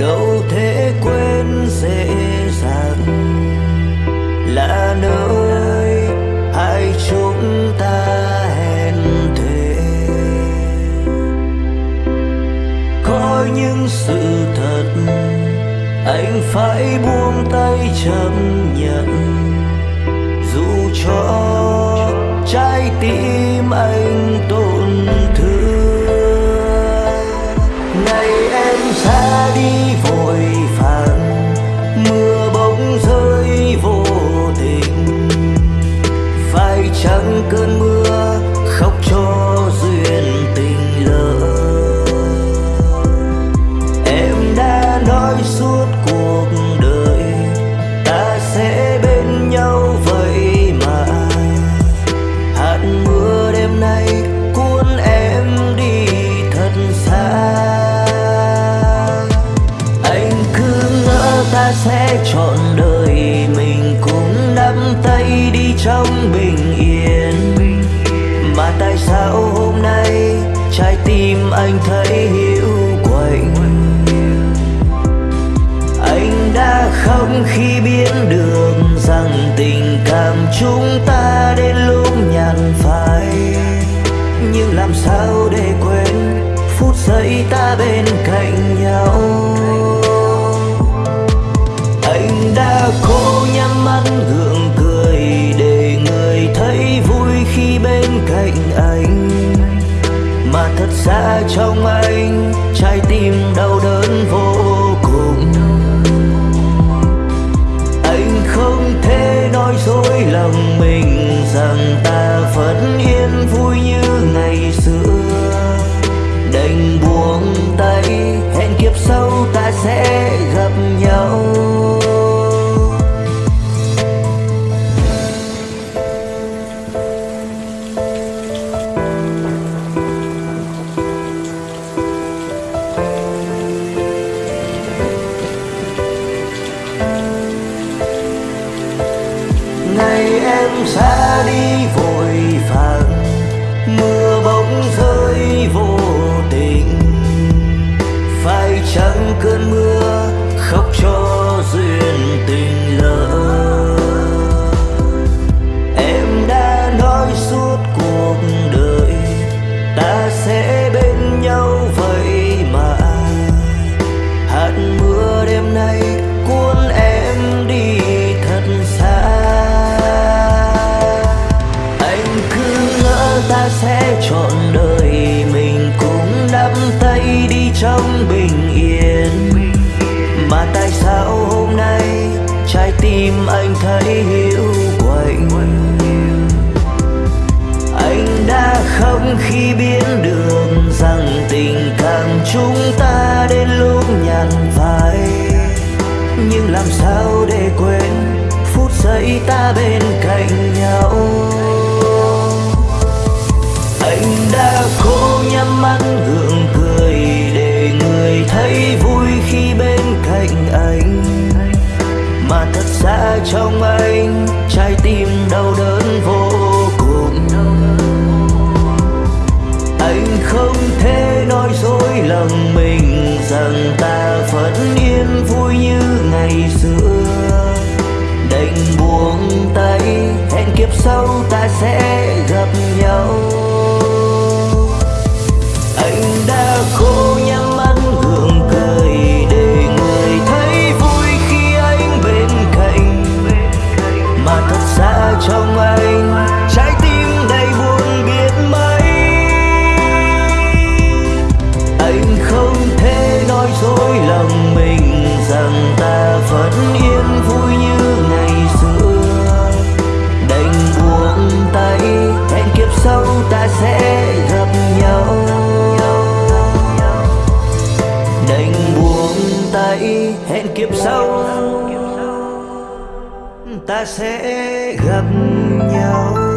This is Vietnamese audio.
đâu thể quên dễ dàng. Là nơi hai chúng ta hẹn thề. Có những sự thật anh phải buông tay chấp nhận. Dù cho trái tim anh tôi sẽ chọn đời mình cùng nắm tay đi trong bình yên. Mà tại sao hôm nay trái tim anh thấy hiu quạnh? Anh đã khóc khi biết được rằng tình cảm chúng ta đến lúc dậy ta bên cạnh nhau. Anh đã cố nhắm mắt gượng cười để người thấy vui khi bên cạnh anh. Mà thật ra trong anh, trái tim đau đớn vô cùng. Anh không thể nói dối lòng mình rằng ta sẽ gặp nhau. Ngày em xa đi ta sẽ chọn đời mình cùng nắm tay đi trong bình yên. Mà tại sao hôm nay trái tim anh thấy hiu quạnh? Anh đã không khi biết đường rằng tình cảm chúng ta đến lúc nhàn phai nhưng làm sao để quên phút giây ta bên xa trong anh, trái tim đau đớn vô cùng. Anh không thể nói dối lòng mình rằng ta vẫn yên vui như ngày xưa. Đành buông tay, hẹn kiếp sau ta sẽ gặp nhau. Kiếp sau ta sẽ gặp nhau.